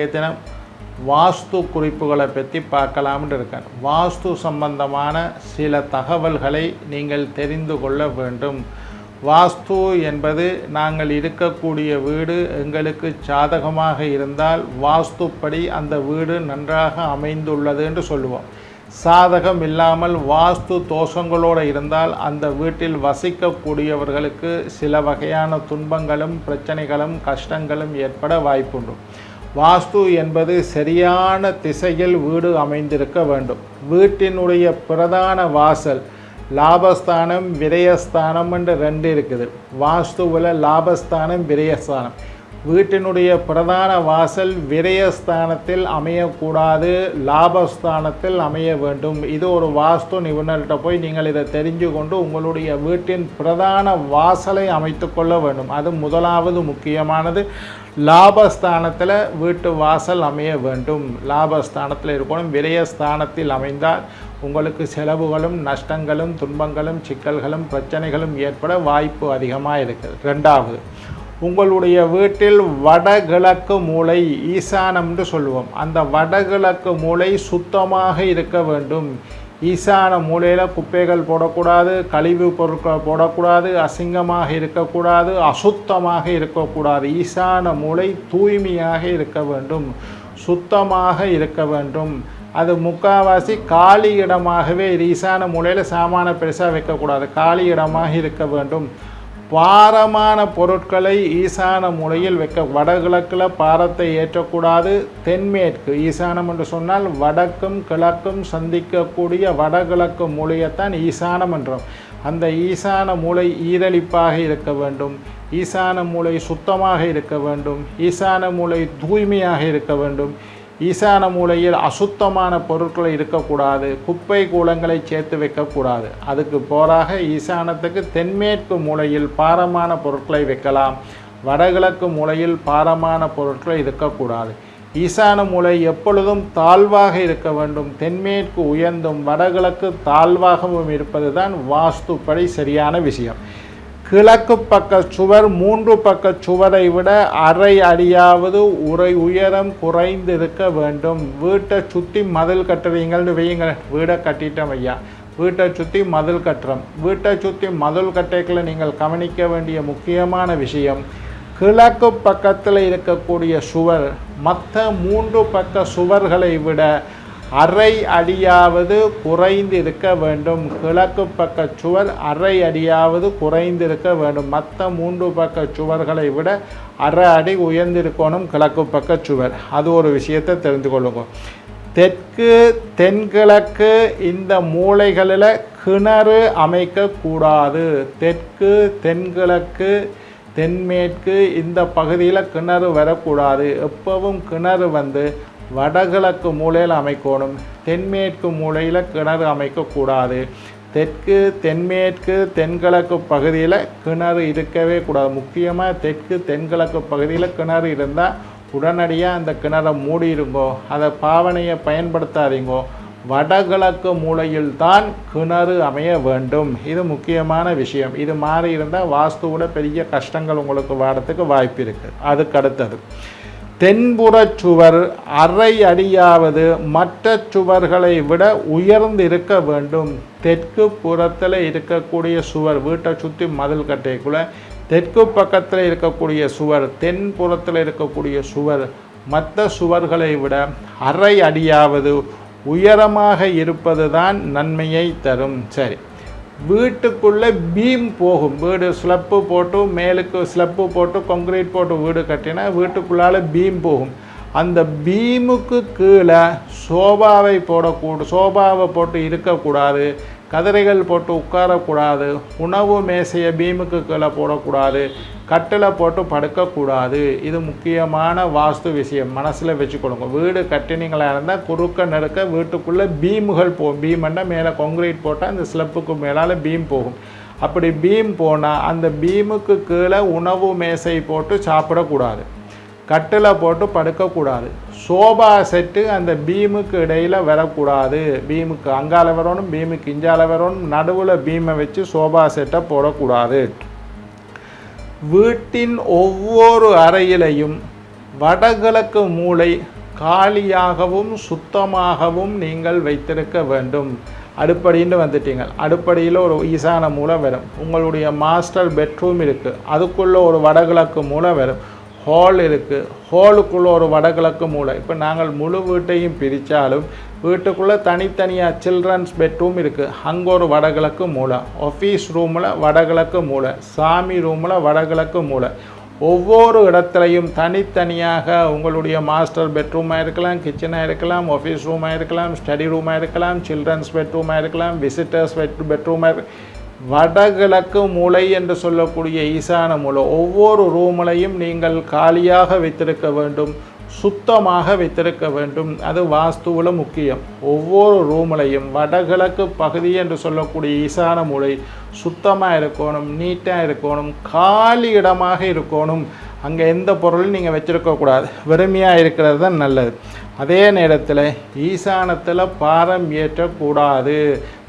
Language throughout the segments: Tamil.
இன்றைய தினம் வாஸ்து குறிப்புகளை பற்றி பார்க்கலாம்னு இருக்கேன். வாஸ்து சம்பந்தமான சில தகவல்களை நீங்கள் தெரிந்து கொள்ள வேண்டும். வாஸ்து என்பது நாங்கள் இருக்கக்கூடிய வீடு எங்களுக்கு சாதகமாக இருந்தால் வாஸ்துப்படி அந்த வீடு நன்றாக அமைந்துள்ளது என்று சொல்லுவோம். சாதகம் இல்லாமல் வாஸ்து தோஷங்களோடு இருந்தால் அந்த வீட்டில் வசிக்கக்கூடியவர்களுக்கு சில வகையான துன்பங்களும் பிரச்சனைகளும் கஷ்டங்களும் ஏற்பட வாய்ப்புண்டு. வாஸ்து என்பது சரியான திசையில் வீடு அமைந்திருக்க வேண்டும். வீட்டினுடைய பிரதான வாசல் லாபஸ்தானம் விரயஸ்தானம் என்று ரெண்டு இருக்குது. வாஸ்துவில் லாபஸ்தானம் விரயஸ்தானம். வீட்டினுடைய பிரதான வாசல் விரயஸ்தானத்தில் அமையக்கூடாது லாபஸ்தானத்தில் அமைய வேண்டும். இது ஒரு வாஸ்து நிபுணர்கிட்ட போய் நீங்கள் இதை தெரிஞ்சு கொண்டு உங்களுடைய வீட்டின் பிரதான வாசலை அமைத்து கொள்ள வேண்டும். அது முதலாவது முக்கியமானது. லாபஸ்தானத்தில் வீட்டு வாசல் அமைய வேண்டும். லாபஸ்தானத்தில் இருக்கணும். விரயஸ்தானத்தில் அமைந்தால் உங்களுக்கு செலவுகளும் நஷ்டங்களும் துன்பங்களும் சிக்கல்களும் பிரச்சனைகளும் ஏற்பட வாய்ப்பு அதிகமாக இருக்குது ரெண்டாவது உங்களுடைய வீட்டில் வடகிழக்கு மூலை ஈசானம்னு சொல்லுவோம். அந்த வடகிழக்கு மூலை சுத்தமாக இருக்க வேண்டும். ஈசான மூலையில் குப்பைகள் போடக்கூடாது கழிவு பொருட்கள் போடக்கூடாது அசிங்கமாக இருக்கக்கூடாது அசுத்தமாக இருக்கக்கூடாது. ஈசான மூலை தூய்மையாக இருக்க வேண்டும். சுத்தமாக இருக்க வேண்டும். அது முக்காவாசி காலி இடமாகவே ஈசான மூலையில் சாமான பெருசாக வைக்கக்கூடாது. காலி இடமாக இருக்க வேண்டும். பாரமான பொருட்களை ஈசான மூலையில் வைக்க வடகிழக்கில் பாரத்தை ஏற்றக்கூடாது தென்மேற்கு. ஈசானம் என்று சொன்னால் வடக்கும் கிழக்கும் சந்திக்கக்கூடிய வடகிழக்கு மூலையைத்தான் ஈசானம் என்றோம். அந்த ஈசான மூலை ஈரழிப்பாக இருக்க வேண்டும். ஈசான மூலை சுத்தமாக இருக்க வேண்டும். ஈசான மூலை தூய்மையாக இருக்க வேண்டும். ஈசான மூலையில் அசுத்தமான பொருட்கள் இருக்கக்கூடாது குப்பை கூலங்களை சேர்த்து வைக்கக்கூடாது. அதுக்கு போராக ஈசானத்துக்கு தென்மேற்கு மூலையில் பாரமான பொருட்களை வைக்கலாம். வடகிழக்கு மூலையில் பாரமான பொருட்கள் இருக்கக்கூடாது. ஈசான மூலை எப்பொழுதும் தாழ்வாக இருக்க வேண்டும். தென்மேற்கு உயர்ந்தும் வடகிழக்கு தாழ்வாகவும் இருப்பது தான் வாஸ்துப்படி சரியான விஷயம். கிழக்கு பக்க சுவர் மூன்று பக்க சுவரை விட அரை அடியாவது உரை உயரம் குறைந்து இருக்க வேண்டும். வீட்டை சுற்றி மதில் கட்டுறீங்கள்னு வையுங்க வீடை கட்டிட்டோம் ஐயா. வீட்டை சுற்றி மதில் கட்டுறோம். வீட்டை சுற்றி மதில் கட்டைக்குள்ள நீங்கள் கவனிக்க வேண்டிய முக்கியமான விஷயம் கிழக்கு பக்கத்தில் இருக்கக்கூடிய சுவர் மற்ற மூன்று பக்க சுவர்களை விட அரை அடியாவது குறைந்து இருக்க வேண்டும். கிழக்கு பக்க சுவர் அரை அடியாவது குறைந்து இருக்க வேண்டும். மற்ற மூன்று பக்க சுவர்களை விட அரை அடி உயர்ந்திருக்கணும் கிழக்கு பக்க சுவர். அது ஒரு விஷயத்தை தெரிந்து கொள்ளுங்க. தெற்கு தென்கிழக்கு இந்த மூளைகளில் கிணறு அமைக்கக்கூடாது. தெற்கு தென்கிழக்கு தென்மேற்கு இந்த பகுதியில் கிணறு வரக்கூடாது. எப்பவும் கிணறு வந்து வடகிழக்கு மூலையில் அமைக்கணும் தென்மேற்கு மூலையில் கிணறு அமைக்கக்கூடாது தெற்கு தென்மேற்கு தென்கிழக்கு பகுதியில் கிணறு இருக்கவே கூடாது. முக்கியமாக தெற்கு தென்கிழக்கு பகுதியில் கிணறு இருந்தால் உடனடியாக அந்த கிணறை மூடிடுங்கோ. அதை பாவனையை பயன்படுத்தாதீங்கோ. வடகிழக்கு மூலையில் தான் கிணறு அமைய வேண்டும். இது முக்கியமான விஷயம். இது மாறி இருந்தால் வாஸ்துவோட பெரிய கஷ்டங்கள் உங்களுக்கு வரத்துக்கு வாய்ப்பு இருக்குது அதுக்கு அடுத்தது. தென்புறச் சுவர் அரை அடியாவது மற்ற சுவர்களை விட உயர்ந்து இருக்க வேண்டும். தெற்கு புறத்தில் இருக்கக்கூடிய சுவர் வீட்டை சுற்றி மதில் கட்டைக்குள்ள தெற்கு பக்கத்தில் இருக்கக்கூடிய சுவர் தென்புறத்தில் இருக்கக்கூடிய சுவர் மற்ற சுவர்களை விட அரை அடியாவது உயரமாக இருப்பது தான் நன்மையை தரும். சரி. வீட்டுக்குள்ளே பீம் போகும். வீடு ஸ்லப்பு போட்டு மேலுக்கு ஸ்லப்பு போட்டு கான்க்ரீட் போட்டு வீடு கட்டினா வீட்டுக்குள்ளால பீம் போகும். அந்த பீமுக்கு கீழே சோபாவை போடக்கூட சோபாவை போட்டு இருக்கக்கூடாது. கதிரைகள் போட்டு உட்காரக்கூடாது உணவு மேசையை பீமுக்கு கீழே போடக்கூடாது கட்டில் போட்டு படுக்கக்கூடாது. இது முக்கியமான வாஸ்து விஷயம். மனசில் வச்சுக்கொடுங்க வீடு கட்டினீங்களாக இருந்தால் குறுக்க நெருக்க வீட்டுக்குள்ளே பீமுகள் போகும் பீம்னா மேலே கான்க்ரீட் போட்டால் அந்த ஸ்லப்புக்கு மேலால் பீம் போகும். அப்படி பீம் போனால் அந்த பீமுக்கு கீழே உணவு மேசை போட்டு சாப்பிடக்கூடாது. கட்டில் போட்டு படுக்கக்கூடாது. சோபா செட்டு அந்த பீமுக்கு இடையில் வரக்கூடாது. பீமுக்கு அங்கால வரணும் பீமுக்கு இஞ்சால வரணும் நடுவில் பீமை வச்சு சோபா செட்டை போடக்கூடாது. வீட்டின் ஒவ்வொரு அறையிலையும் வடகிழக்கு மூளை காலியாகவும் சுத்தமாகவும் நீங்கள் வைத்திருக்க வேண்டும். அடுப்படின்னு வந்துட்டீங்க. அடுப்படியில் ஒரு ஈசான மூலை வரும். உங்களுடைய மாஸ்டர் பெட்ரூம் இருக்குது அதுக்குள்ளே ஒரு வடகிழக்கு மூலை வரும். ஹால் இருக்குது ஹாலுக்குள்ளே ஒரு வடகிழக்கு மூலை இப்போ நாங்கள் முழு வீட்டையும் பிரித்தாலும் வீட்டுக்குள்ளே தனித்தனியாக சில்ட்ரன்ஸ் பெட்ரூம் இருக்குது அங்கே ஒரு வடகிழக்கு மூளை. ஆஃபீஸ் ரூமில் வடகிழக்கு மூலை சாமி ரூமில் வடகிழக்கு மூலை ஒவ்வொரு இடத்துலையும் தனித்தனியாக உங்களுடைய மாஸ்டர் பெட்ரூமாக இருக்கலாம் கிச்சனாக இருக்கலாம் ஆஃபீஸ் ரூமாக இருக்கலாம் ஸ்டடி ரூமாக இருக்கலாம் சில்ட்ரன்ஸ் பெட்ரூமாக இருக்கலாம் விசிட்டர்ஸ் பெட் பெட்ரூமாக இரு வடகிழக்கு மூலை என்று சொல்லக்கூடிய ஈசான மூலை. ஒவ்வொரு ரூமலையும் நீங்கள் காலியாக வைத்திருக்க வேண்டும் சுத்தமாக வைத்திருக்க வேண்டும். அது வாஸ்துவில் முக்கியம். ஒவ்வொரு ரூம்லையும் வடகிழக்கு பகுதி என்று சொல்லக்கூடிய ஈசான மூலை சுத்தமாக இருக்கணும் நீட்டாக இருக்கணும் காலி இடமாக இருக்கணும். அங்கே எந்த பொருளும் நீங்கள் வச்சுருக்கக்கூடாது வெறுமையாக இருக்கிறது தான் நல்லது. அதே நேரத்தில் ஈசானத்தில் பாரம் ஏற்றக்கூடாது.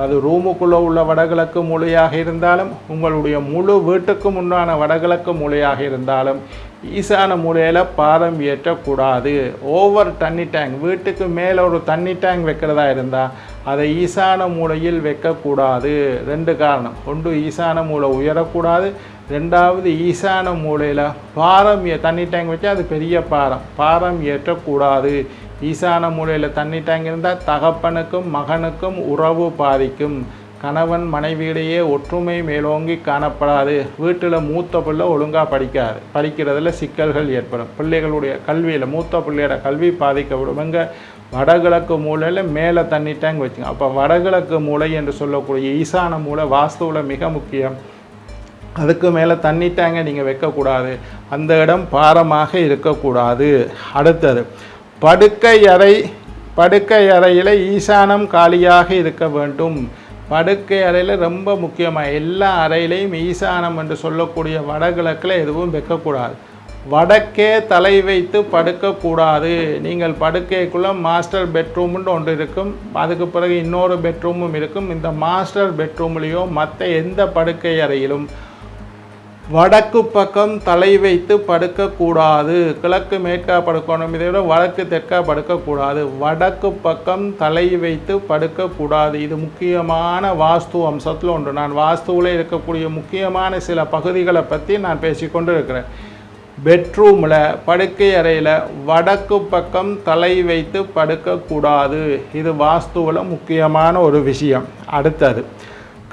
அது ரூமுக்குள்ளே உள்ள வடகிழக்கு மூலையாக இருந்தாலும் உங்களுடைய முழு வீட்டுக்கும் உண்டான வடகிழக்கு மூலையாக இருந்தாலும் ஈசான மூலையில் பாரம் ஏற்றக்கூடாது. ஓவர் தண்ணி டேங்க் வீட்டுக்கு மேலே ஒரு தண்ணி டேங்க் வைக்கிறதா இருந்தால் அதை ஈசான மூலையில் வைக்கக்கூடாது. ரெண்டு காரணம். ஒன்று ஈசான மூலை உயரக்கூடாது. ரெண்டாவது ஈசான மூலையில் பாரம் ஏ தண்ணி டேங்க் வச்சா அது பெரிய பாரம். பாரம் ஏற்றக்கூடாது. ஈசான மூலையில் தண்ணி டேங்க் இருந்தால் தகப்பனுக்கும் மகனுக்கும் உறவு பாதிக்கும். கணவன் மனைவியிடையே ஒற்றுமை மேலோங்கி காணப்படாது. வீட்டில் மூத்த பிள்ளை ஒழுங்காக படிக்காது. படிக்கிறதுல சிக்கல்கள் ஏற்படும். பிள்ளைகளுடைய கல்வியில் மூத்த பிள்ளையோட கல்வி பாதிக்கப்படும் இங்கே வடகிழக்கு மூலையில் மேலே தண்ணி டேங்க் வச்சுங்க. அப்போ வடகிழக்கு மூலை என்று சொல்லக்கூடிய ஈசான மூலை வாஸ்துவில் மிக முக்கியம். அதுக்கு மேலே தண்ணி டேங்கை நீங்கள் வைக்கக்கூடாது. அந்த இடம் பாரமாக இருக்கக்கூடாது. அடுத்தது படுக்கை அறை படுக்கை அறையில் ஈசானம் காலியாக இருக்க வேண்டும். படுக்கை அறையில் ரொம்ப முக்கியமாக எல்லா அறையிலையும் ஈசானம் என்று சொல்லக்கூடிய வடகிழக்கில் எதுவும் வைக்கக்கூடாது. வடக்கே தலை வைத்து படுக்கக்கூடாது. நீங்கள் படுக்கைக்குள்ளே மாஸ்டர் பெட்ரூம்னு ஒன்று இருக்கும். அதுக்கு பிறகு இன்னொரு பெட்ரூமும் இருக்கும். இந்த மாஸ்டர் பெட்ரூம்லேயோ மற்ற எந்த படுக்கை அறையிலும் வடக்கு பக்கம் தலை வைத்து படுக்கக்கூடாது. கிழக்கு மேற்கா படுக்கணும். இதை விட வடக்கு தெற்கா படுக்கக்கூடாது. வடக்கு பக்கம் தலை வைத்து படுக்கக்கூடாது. இது முக்கியமான வாஸ்து அம்சத்தில் ஒன்று. நான் வாஸ்துவில் இருக்கக்கூடிய முக்கியமான சில பகுதிகளை பற்றி நான் பேசிக்கொண்டு இருக்கிறேன் பெட்ரூமில் படுக்கை அறையில் வடக்கு பக்கம் தலை வைத்து படுக்கக்கூடாது. இது வாஸ்துவில் முக்கியமான ஒரு விஷயம். அடுத்தது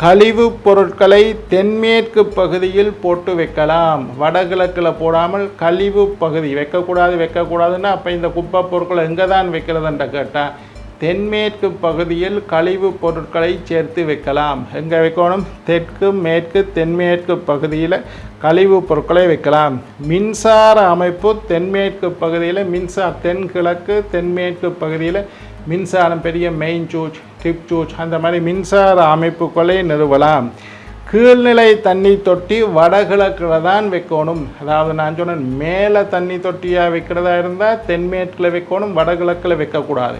கழிவுப் பொருட்களை தென்மேற்கு பகுதியில் போட்டு வைக்கலாம். வடகிழக்கில் போடாமல் கழிவு பகுதி வைக்கக்கூடாது வைக்கக்கூடாதுன்னா அப்போ இந்த குப்பை பொருட்களை எங்கே தான் வைக்கிறதுன்ற கேட்டால் தென்மேற்கு பகுதியில் கழிவுப் பொருட்களை சேர்த்து வைக்கலாம். எங்கே வைக்கணும்? தெற்கு மேற்கு தென்மேற்கு பகுதியில் கழிவுப் பொருட்களை வைக்கலாம். மின்சார அமைப்பு தென்மேற்கு பகுதியில் மின்சார தென்கிழக்கு தென்மேற்கு பகுதியில் மின்சாரம் பெரிய மெயின் சூச் டிப் சூச் அந்த மாதிரி மின்சார அமைப்புகளை நிறுவலாம். கீழ்நிலை தண்ணி தொட்டி வடகிழக்கில் தான் வைக்கணும். அதாவது நான் சொன்னேன் மேலே தண்ணி தொட்டியாக வைக்கிறதா இருந்தால் தென்மேற்கில் வைக்கணும் வடகிழக்கில் வைக்கக்கூடாது.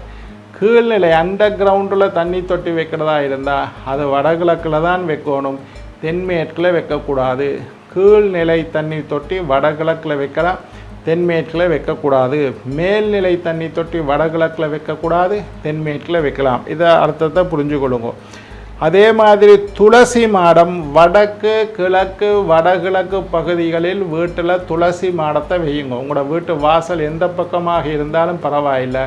கீழ்நிலை அண்டர் கிரவுண்டில் தண்ணி தொட்டி வைக்கிறதா இருந்தால் அது வடகிழக்கில் தான் வைக்கணும். தென்மேற்கில் வைக்கக்கூடாது. கீழ்நிலை தண்ணி தொட்டி வடகிழக்கில் வைக்கலாம். தென்மேற்கில் வைக்கக்கூடாது. மேல்நிலை தண்ணி தொட்டி வடகிழக்கில் வைக்கக்கூடாது தென்மேற்கில் வைக்கலாம். இதை அர்த்தத்தை புரிஞ்சுக்கொள்ளுங்க. அதே மாதிரி துளசி மாடம் வடக்கு கிழக்கு வடகிழக்கு பகுதிகளில் வீட்டில் துளசி மாடத்தை வையுங்க. உங்களோட வீட்டு வாசல் எந்த பக்கமாக இருந்தாலும் பரவாயில்லை.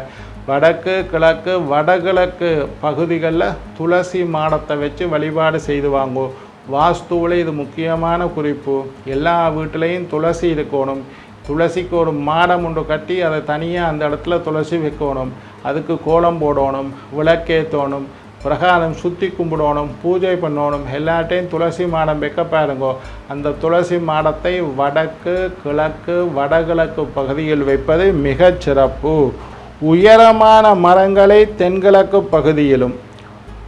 வடக்கு கிழக்கு வடகிழக்கு பகுதிகளில் துளசி மாடத்தை வச்சு வழிபாடு செய்து வாங்கும் வாஸ்துவில் இது முக்கியமான குறிப்பு. எல்லா வீட்டிலையும் துளசி இருக்கணும். துளசிக்கு ஒரு மாடம் ஒன்று கட்டி அதை தனியாக அந்த இடத்துல துளசி வைக்கணும். அதுக்கு கோலம் போடணும் விளக்கேற்றணும் பிரகாரம் சுற்றி கும்பிடணும் பூஜை பண்ணணும். எல்லாட்டையும் துளசி மாடம் வைக்க பாருங்கோ. அந்த துளசி மாடத்தை வடக்கு கிழக்கு வடகிழக்கு பகுதியில் வைப்பது மிகச் சிறப்பு. உயரமான மரங்களை தென்கிழக்கு பகுதியிலும்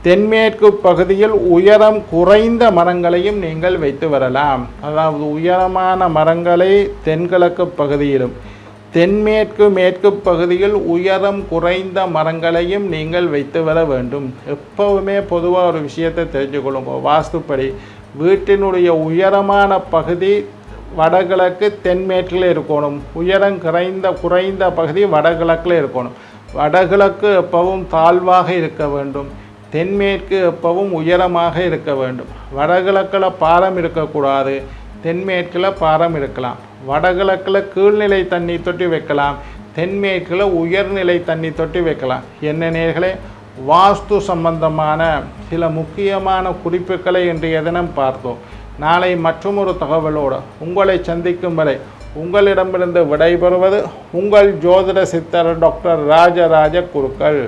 தென்மேற்கு பகுதியில் உயரம் குறைந்த மரங்களையும் நீங்கள் வைத்து வரலாம். அதாவது உயரமான மரங்களை தென்கிழக்கு பகுதியிலும் தென்மேற்கு மேற்கு பகுதியில் உயரம் குறைந்த மரங்களையும் நீங்கள் வைத்து வர வேண்டும். எப்பவுமே பொதுவாக ஒரு விஷயத்தை தெரிஞ்சுக்கொள்ளுங்க. வாஸ்துப்படி வீட்டினுடைய உயரமான பகுதி வடகிழக்கு தென்மேற்கில் இருக்கணும். உயரம் குறைந்த குறைந்த பகுதி வடகிழக்கில் இருக்கணும். வடகிழக்கு எப்பவும் தாழ்வாக இருக்க வேண்டும். தென்மேற்கு எப்பவும் உயரமாக இருக்க வேண்டும். வடகிழக்கில் பாரம் இருக்கக்கூடாது. தென்மேற்கில் பாரம் இருக்கலாம். வடகிழக்கில் கீழ்நிலை தண்ணி தொட்டி வைக்கலாம். தென்மேற்கில் உயர்நிலை தண்ணி தொட்டி வைக்கலாம். என்ன நேர்களே? வாஸ்து சம்பந்தமான சில முக்கியமான குறிப்புகளை இன்றைய தினம் பார்த்தோம். நாளை மற்றொரு தகவலோடு உங்களை சந்திக்கும் வரை உங்களிடமிருந்து விடைபெறுவது உங்கள் ஜோதிட சித்தர் டாக்டர் ராஜராஜ குருக்கள்.